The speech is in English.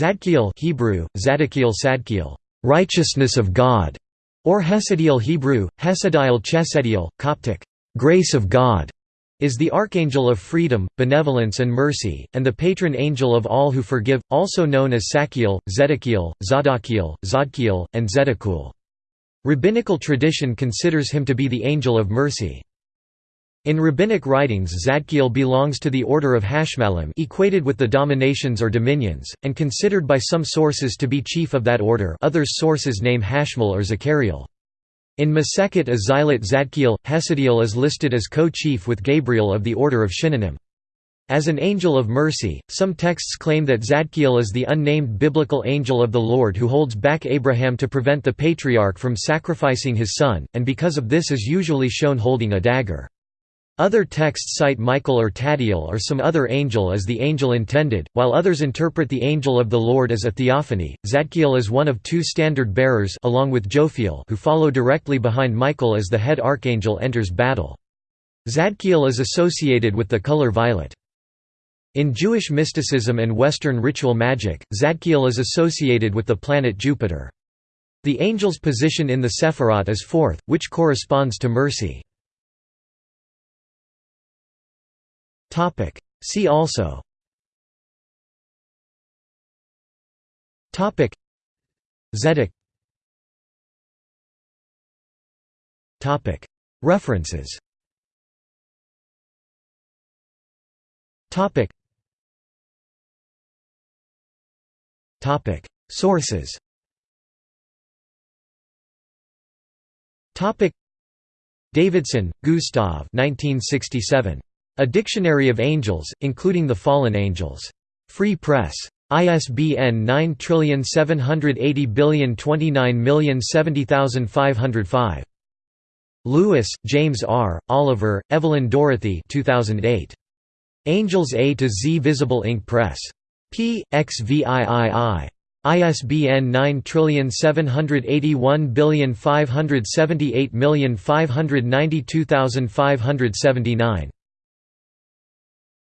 Zadkiel Hebrew, Zadakiel Sadkiel, righteousness of God, or Hesediel Hebrew, Hesediel Chesediel, Coptic, grace of God, is the archangel of freedom, benevolence and mercy, and the patron angel of all who forgive, also known as Sakiel, Zedekiel, Zadakiel, Zodkiel, and Zedekul. Rabbinical tradition considers him to be the angel of mercy. In rabbinic writings Zadkiel belongs to the order of Hashmalim equated with the dominations or dominions, and considered by some sources to be chief of that order others sources name Hashmal or Zachariel. In Masechet Azilut Zadkiel, Hesediel is listed as co-chief with Gabriel of the order of Shinanim. As an angel of mercy, some texts claim that Zadkiel is the unnamed biblical angel of the Lord who holds back Abraham to prevent the patriarch from sacrificing his son, and because of this is usually shown holding a dagger. Other texts cite Michael or Tadiel or some other angel as the angel intended, while others interpret the angel of the Lord as a theophany. Zadkiel is one of two standard bearers along with Jophiel who follow directly behind Michael as the head archangel enters battle. Zadkiel is associated with the color violet. In Jewish mysticism and Western ritual magic, Zadkiel is associated with the planet Jupiter. The angel's position in the Sephirot is fourth, which corresponds to mercy. See also. Topic. Zedek. Topic. References. Topic. Topic. Sources. Topic. Davidson, Gustav 1967. A Dictionary of Angels, including the Fallen Angels. Free Press. ISBN 9780029070505. Lewis, James R., Oliver, Evelyn Dorothy 2008. Angels A to Z Visible Ink Press. p. XVIII. ISBN 978157859292579.